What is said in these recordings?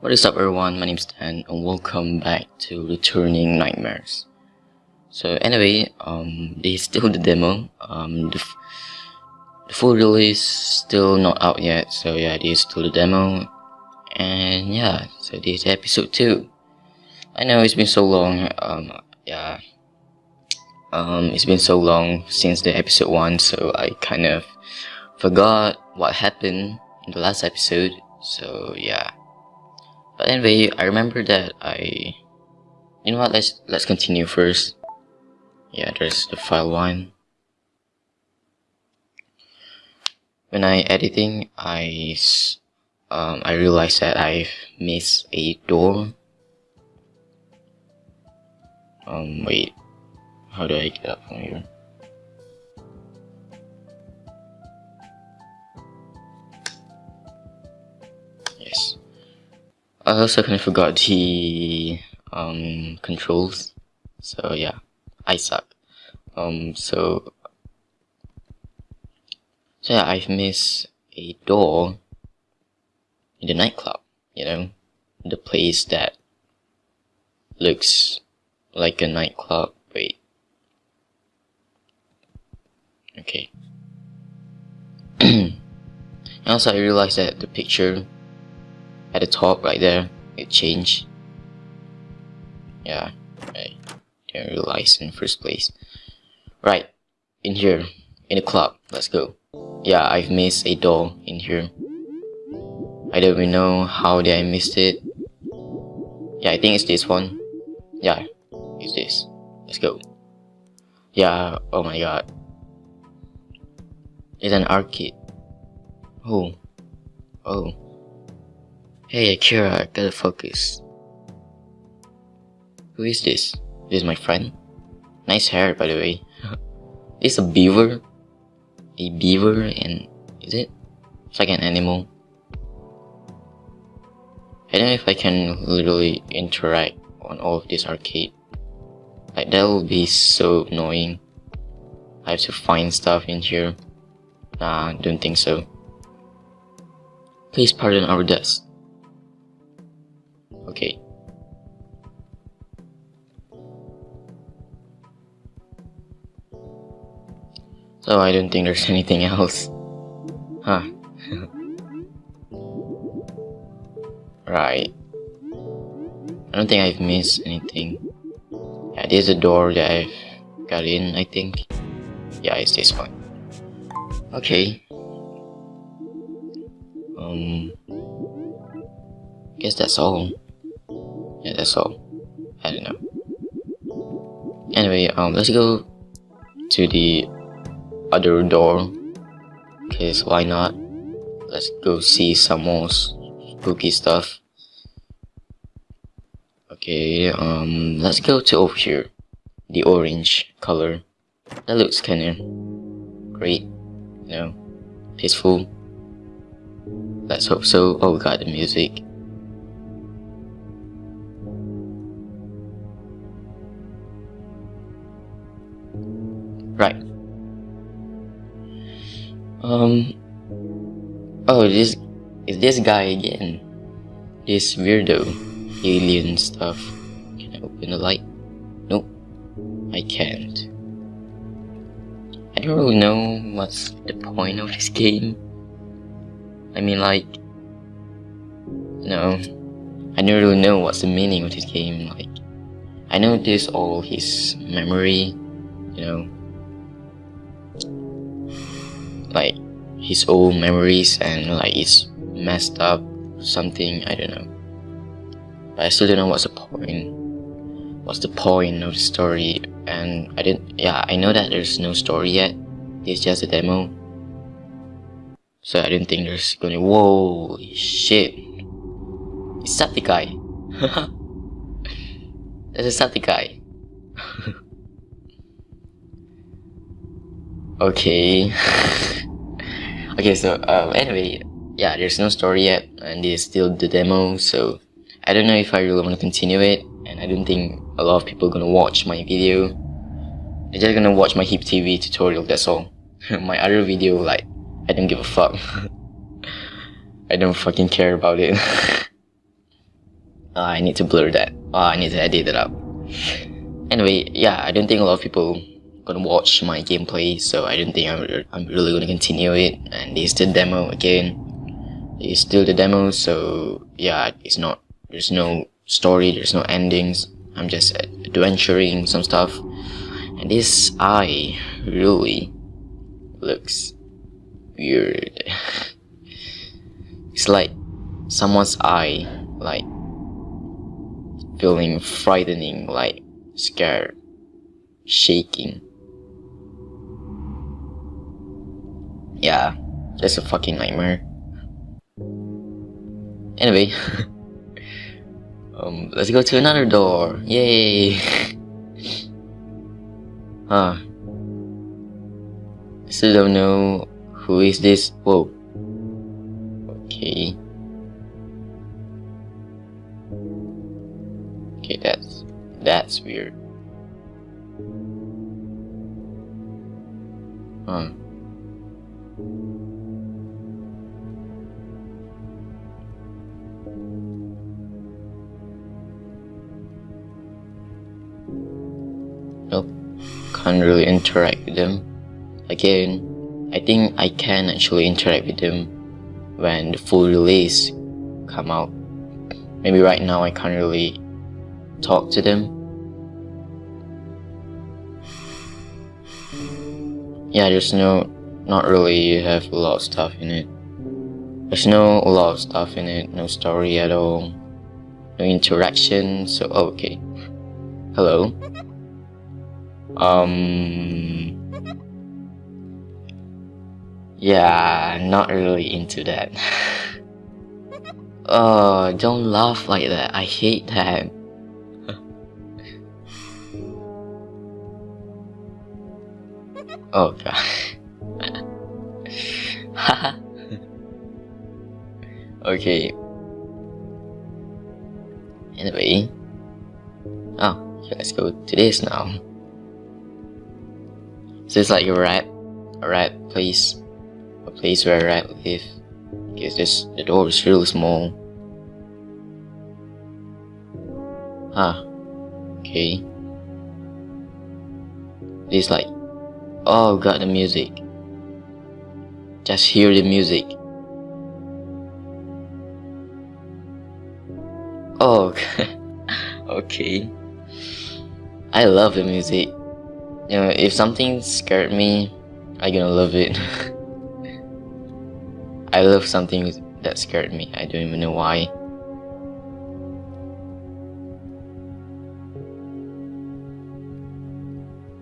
What is up everyone, my name is Dan and welcome back to Returning Nightmares. So anyway, um, this is still the demo, um, the, the full release still not out yet, so yeah, this is still the demo. And yeah, so this is episode 2. I know it's been so long, um, yeah, um, it's been so long since the episode 1, so I kind of forgot what happened in the last episode, so yeah. But anyway, I remember that I... You know what, let's, let's continue first. Yeah, there's the file one. When I editing, I, um, I realized that I've missed a door. Um, wait. How do I get up from here? I also kind of forgot the um, controls. So yeah, I suck. Um, so so yeah, I've missed a door in the nightclub. You know, the place that looks like a nightclub. Wait. Okay. and also, I realized that the picture at the top right there it changed. Yeah I didn't realize in first place. Right in here in the club let's go. Yeah I've missed a door in here. I don't even know how did I missed it. Yeah I think it's this one. Yeah it's this. Let's go. Yeah oh my god. It's an arcade. Oh oh Hey Akira, I gotta focus. Who is this? This is my friend? Nice hair by the way. it's a beaver? A beaver and... is it? It's like an animal. I don't know if I can literally interact on all of this arcade. Like that will be so annoying. I have to find stuff in here. Nah, don't think so. Please pardon our desk. Okay. So I don't think there's anything else. Huh. right. I don't think I've missed anything. Yeah, there's a door that I've got in, I think. Yeah, it's this one. Okay. Um, guess that's all yeah that's all. I don't know. Anyway um let's go to the other door. Because why not? Let's go see some more spooky stuff. Okay um let's go to over here. The orange color. That looks kinda great you know peaceful. Let's hope so. Oh we got the music Right. Um. Oh, this is this guy again. This weirdo alien stuff. Can I open the light? Nope. I can't. I don't really know what's the point of this game. I mean, like, no, I don't really know what's the meaning of this game. Like, I know this all his memory, you know, like his old memories and like it's messed up something I don't know. But I still don't know what's the point. What's the point of the story? And I didn't yeah I know that there's no story yet. It's just a demo. So I didn't think there's gonna whoa shit. It's that guy. That's a guy. Okay okay so um, anyway yeah there's no story yet and it's still the demo so I don't know if I really want to continue it and I don't think a lot of people are gonna watch my video they're just gonna watch my hip TV tutorial that's all my other video like I don't give a fuck I don't fucking care about it Uh, I need to blur that. Uh, I need to edit it up. Anyway, yeah, I don't think a lot of people gonna watch my gameplay, so I don't think I'm, I'm really gonna continue it. And it's the demo again. It's still the demo, so yeah, it's not. There's no story. There's no endings. I'm just adventuring some stuff. And this eye really looks weird. it's like someone's eye, like feeling frightening, like scared, shaking. Yeah, that's a fucking nightmare. Anyway, um, let's go to another door. Yay! huh. Still don't know who is this. Whoa. Okay. Okay, that's that's weird. Huh. Nope. Can't really interact with them. Again, I think I can actually interact with them when the full release come out. Maybe right now I can't really talk to them. Yeah, there's no, not really, have a lot of stuff in it. There's no a lot of stuff in it, no story at all, no interaction, so oh, okay. Hello. Um. Yeah, not really into that. oh, don't laugh like that. I hate that. oh god. okay. Anyway. Oh, let's go to this now. So it's like a rat, a rat place, a place where a live. Because this the door is really small. Ah, okay. It's like, oh god, the music. Just hear the music. Oh, okay. I love the music. You know, if something scared me, I gonna love it. I love something that scared me. I don't even know why.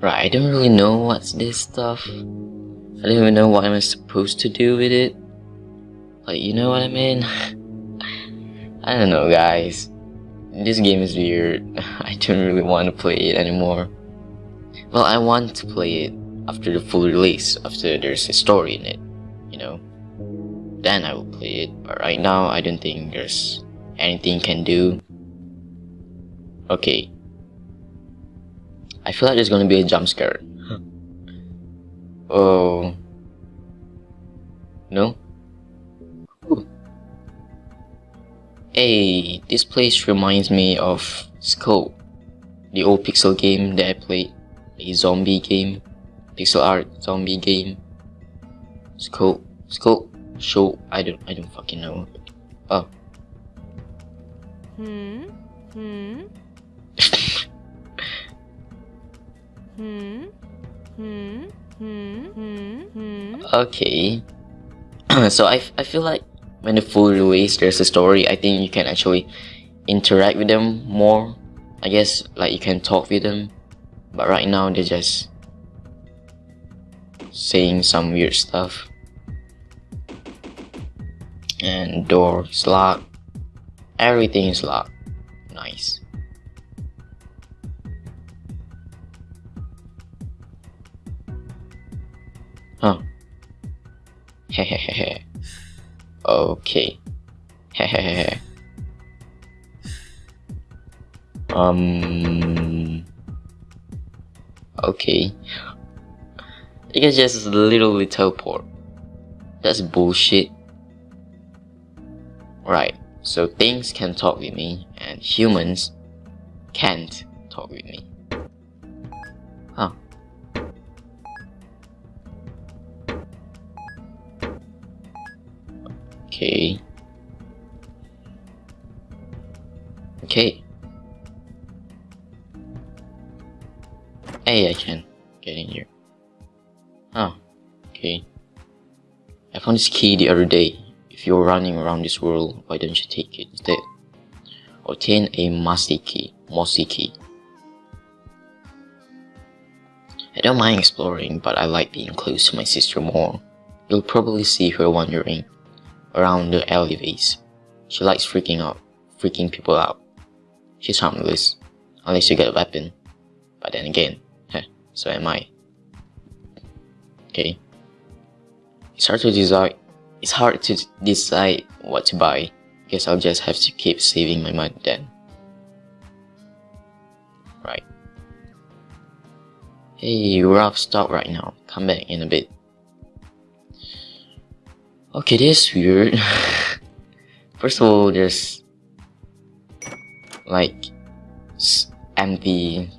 Right, I don't really know what's this stuff. I don't even know what I'm supposed to do with it. Like, you know what I mean? I don't know, guys. This game is weird. I don't really want to play it anymore. Well, I want to play it after the full release, after there's a story in it, you know. Then I will play it, but right now I don't think there's anything can do. Okay. I feel like there's gonna be a jump scare. Oh. No? Ooh. Hey, this place reminds me of Skul, the old pixel game that I played a zombie game, pixel art zombie game. Scope, scope, show. I don't, I don't fucking know. Oh. Hmm. Hmm. hmm. Hmm. Okay. so I, I feel like when the full release there's a story, I think you can actually interact with them more. I guess like you can talk with them. But right now they're just saying some weird stuff. And door is locked. Everything is locked. Nice okay um Okay. You can just literally teleport. That's bullshit. Right. So things can talk with me and humans can't talk with me. Huh. Okay. Okay. Hey, I can get in here. Huh. Okay. I found this key the other day. If you're running around this world, why don't you take it instead? Obtain a Mossy key. Mossy key. I don't mind exploring, but I like being close to my sister more. You'll probably see her wandering around the alleyways. She likes freaking out, freaking people out. She's harmless, unless you get a weapon. But then again, heh, so am I. Okay. It's hard to decide. It's hard to decide what to buy. Guess I'll just have to keep saving my money then. Right. Hey, we're off stock right now. Come back in a bit. Okay, this is weird. First of all, there's like empty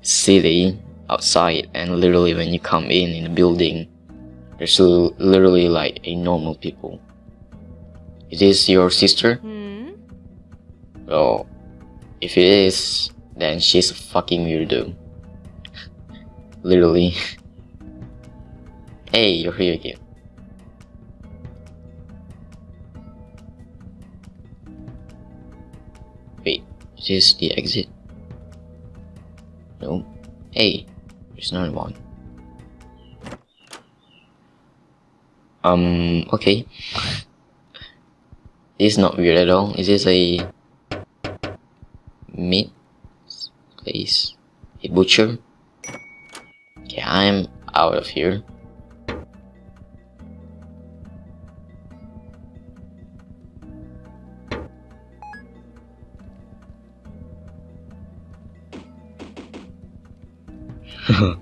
city outside and literally when you come in in the building there's literally like a normal people. Is this your sister? Hmm? well if it is then she's a fucking weirdo. Literally. Hey you're here again is the exit. No. Hey there's another one. Um okay. This is not weird at all. Is this a meat place? A butcher? Okay i'm out of here dum,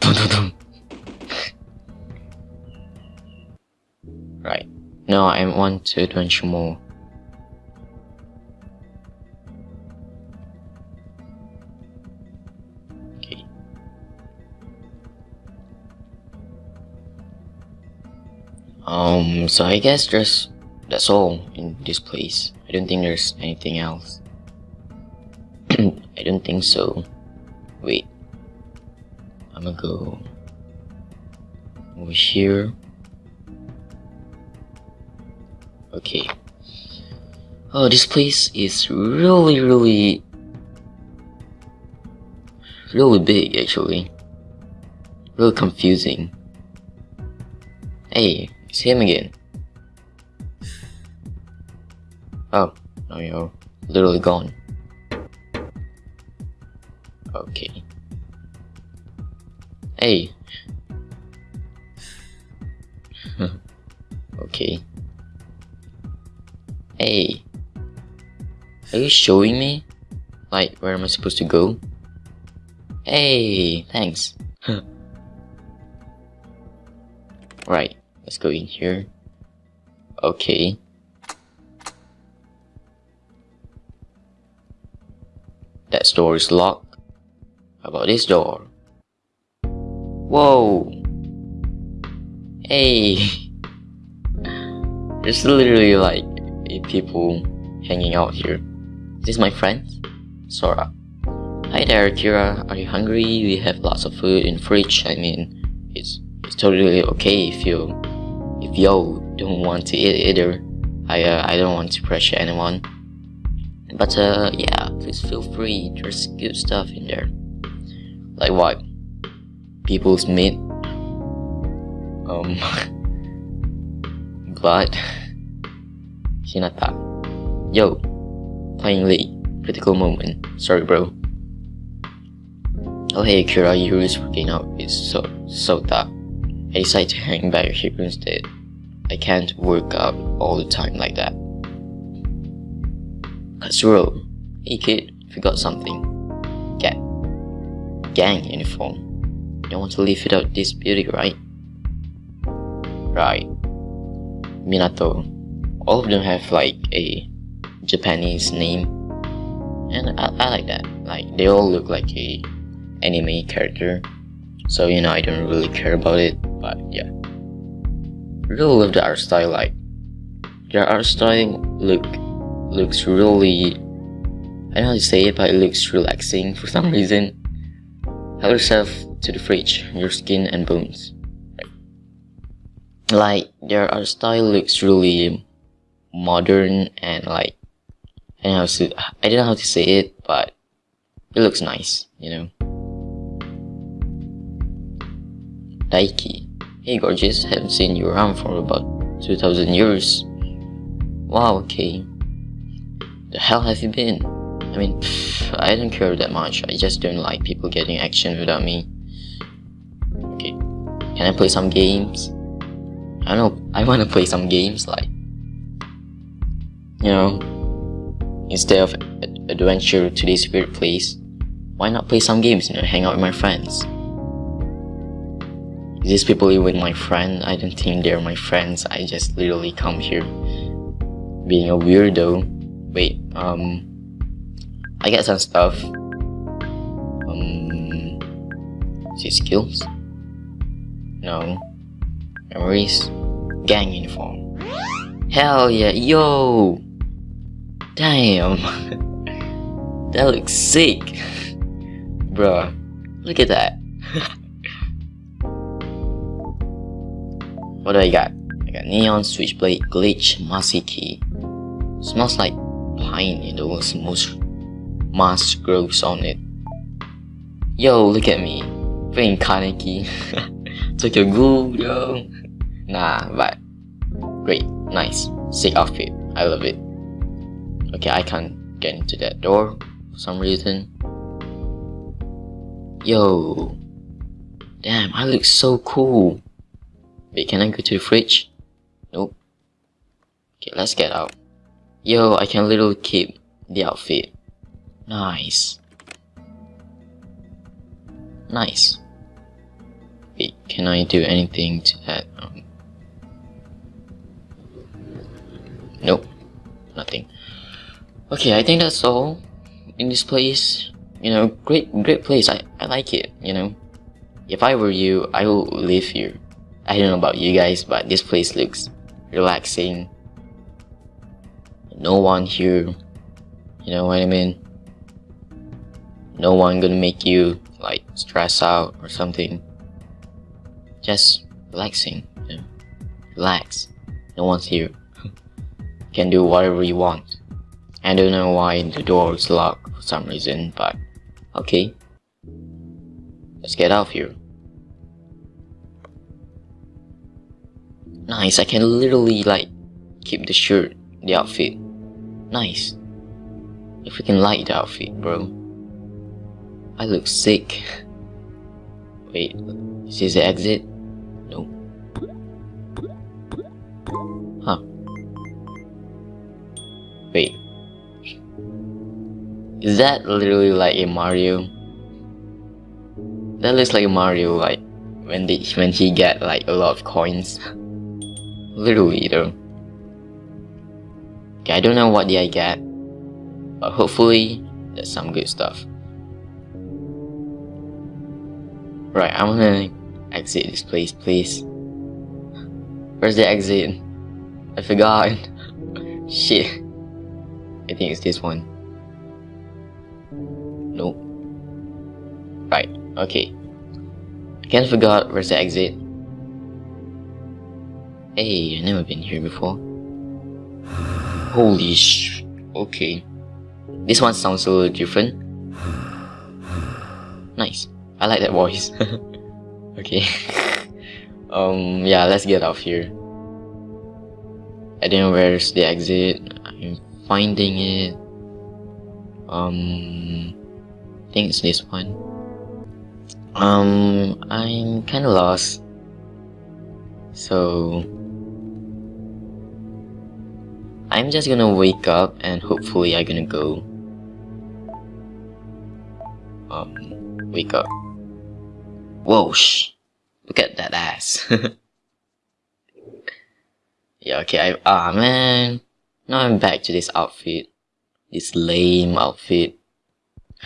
dum, dum. right. Now I want to adventure more. Okay. Um so I guess there's that's all in this place. I don't think there's anything else. I don't think so. Wait I'm gonna go over here. Okay. Oh, this place is really, really, really big actually. Really confusing. Hey, it's him again. Oh, no, you're literally gone. Okay. Hey. okay. Hey. Are you showing me? Like, where am I supposed to go? Hey, thanks. right, let's go in here. Okay. That door is locked. How about this door? Whoa. Hey. There's literally like eight people hanging out here. Is this is my friend? Sora. Hi there, Kira. Are you hungry? We have lots of food in fridge. I mean, it's it's totally okay if you if you don't want to eat either. I uh, I don't want to pressure anyone. But uh, yeah, please feel free. There's good stuff in there. Like what? People's meat. Um but Hinata. Yo playing Lee critical moment. Sorry bro. Oh hey Kira you is working out. It's so so that I decided to hang back here instead. I can't work out all the time like that. Katsuro hey kid forgot something. Get gang uniform you don't want to live without this beauty, right? Right. Minato. All of them have like a Japanese name, and I, I like that. Like they all look like a anime character, so you know I don't really care about it. But yeah, really love the art style. Like their art style look looks really I don't know how to say it, but it looks relaxing for some reason. Help yourself to the fridge, your skin and bones. Like their art style looks really modern and like I don't know how to I don't know how to say it, but it looks nice, you know. Daiki. Hey gorgeous, haven't seen you around for about 2000 years. Wow, okay. The hell have you been? I mean, pff, I don't care that much. I just don't like people getting action without me. Can I play some games? I don't know. I want to play some games like, you know, instead of adventure to this weird place, why not play some games? You know, hang out with my friends. These people even my friend? I don't think they're my friends. I just literally come here being a weirdo. Wait, um, I get some stuff. Um, see skills? No. Memories? Gang uniform. Hell yeah, yo! Damn! that looks sick! Bruh, look at that. what do I got? I got neon, switchblade, glitch, mossy key. Smells like pine in the most moss grows on it. Yo, look at me. Playing Kaneki. Took your yo. Nah, but great, nice, sick outfit. I love it. Okay, I can't get into that door for some reason. Yo, damn, I look so cool. Wait, can I go to the fridge? Nope. Okay, let's get out. Yo, I can literally keep the outfit. Nice. Nice. Can I do anything to that? Um, nope. Nothing. Okay, I think that's all in this place. You know, great, great place. I, I like it, you know. If I were you, I would live here. I don't know about you guys, but this place looks relaxing. No one here. You know what I mean? no one gonna make you like stress out or something just relaxing you know? relax. No one's here. Can do whatever you want. I don't know why the door is locked for some reason but okay. Let's get out of here. Nice I can literally like keep the shirt the outfit. Nice. If we can like the outfit bro. I look sick. Wait, is this the exit? Is that literally like a Mario? That looks like a Mario like when they when he get like a lot of coins. literally though. Okay, I don't know what did I get, but hopefully there's some good stuff. Right, I'm gonna exit this place, please. Where's the exit? I forgot. Shit. I think it's this one. Okay. I can't forgot where's the exit. Hey, I've never been here before. Holy sh... Okay. This one sounds a little different. Nice. I like that voice. okay. um, yeah, let's get out of here. I don't know where's the exit. I'm finding it. Um, I think it's this one. Um, I'm kind of lost. So, I'm just gonna wake up and hopefully I'm gonna go. Um, wake up. Whoa, shh. Look at that ass. yeah, okay, I, ah man. Now I'm back to this outfit. this lame outfit.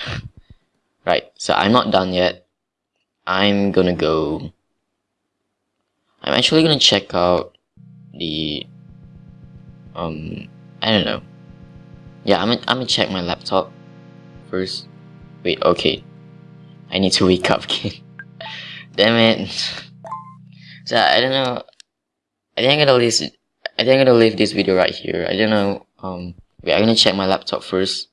right, so I'm not done yet. I'm gonna go. I'm actually gonna check out the. Um, I don't know. Yeah, I'm gonna, I'm gonna check my laptop first. Wait, okay. I need to wake up again. Damn it. So I don't know. I think I'm gonna leave. I think I'm gonna leave this video right here. I don't know. Um, wait, I'm gonna check my laptop first.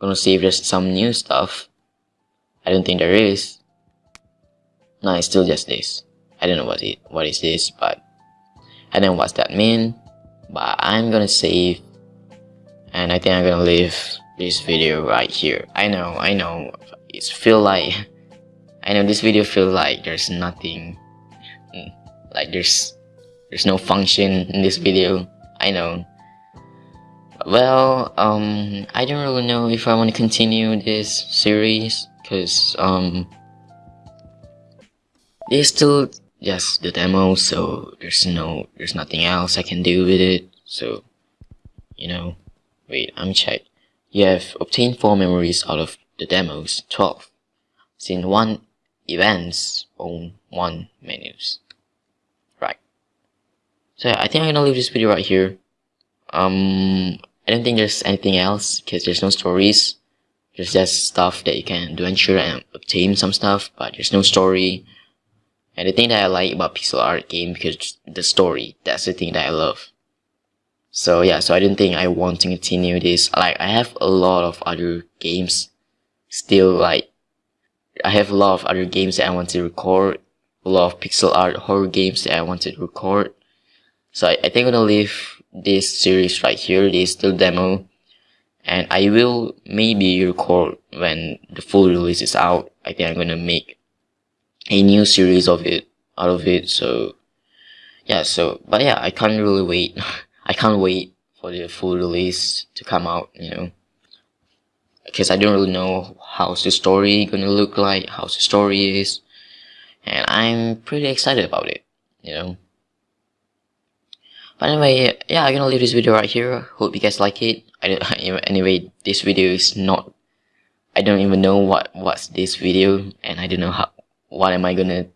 I'm gonna see if there's some new stuff. I don't think there is. No, it's still just this. I don't know what it what is this, but I don't know what's that mean. But I'm gonna save, and I think I'm gonna leave this video right here. I know, I know. It's feel like I know this video feel like there's nothing, mm, like there's there's no function in this video. I know. Well, um, I don't really know if I want to continue this series because um it's still just the demo so there's no there's nothing else I can do with it. So you know wait I'm check. You have obtained 4 memories out of the demos 12 seen 1 events on 1 menus. Right. So I think I'm gonna leave this video right here. Um I don't think there's anything else because there's no stories. There's just stuff that you can do ensure and obtain some stuff but there's no story and the thing that I like about pixel art game because the story, that's the thing that I love. So yeah, so I didn't think I want to continue this. Like I have a lot of other games still like I have a lot of other games that I want to record, a lot of pixel art horror games that I want to record. So I, I think I'm gonna leave this series right here, this still demo. And I will maybe record when the full release is out. I think I'm gonna make a new series of it out of it so yeah so but yeah i can't really wait. I can't wait for the full release to come out you know. Because i don't really know how's the story gonna look like how's the story is and i'm pretty excited about it you know. But anyway yeah i'm gonna leave this video right here. Hope you guys like it. I don't, anyway this video is not i don't even know what what's this video and i don't know how what am I gonna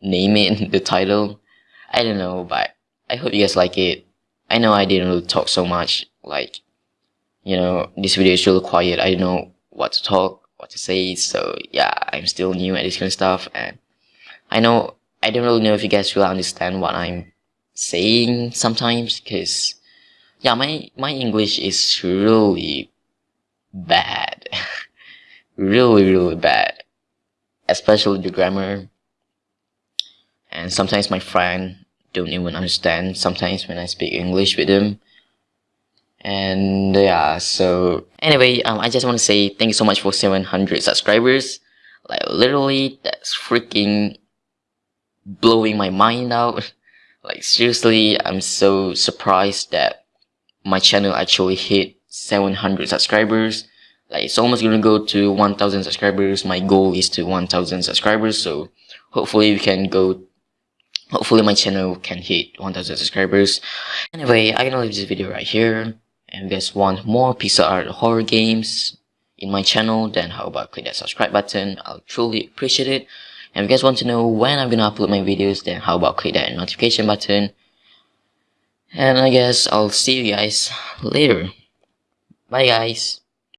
name it the title? I don't know, but I hope you guys like it. I know I didn't really talk so much, like, you know, this video is really quiet. I don't know what to talk, what to say, so yeah, I'm still new at this kind of stuff, and I know, I don't really know if you guys really understand what I'm saying sometimes, because, yeah, my, my English is really bad. really, really bad especially the grammar. And sometimes my friend don't even understand sometimes when I speak English with them. And yeah, so anyway, um, I just want to say thank you so much for 700 subscribers. Like literally, that's freaking blowing my mind out. Like seriously, I'm so surprised that my channel actually hit 700 subscribers like it's almost gonna go to 1000 subscribers. My goal is to 1000 subscribers so hopefully we can go hopefully my channel can hit 1000 subscribers. Anyway i'm gonna leave this video right here. And if you guys want more pixel art horror games in my channel then how about click that subscribe button? I'll truly appreciate it. And if you guys want to know when i'm gonna upload my videos then how about click that notification button? And i guess i'll see you guys later. Bye guys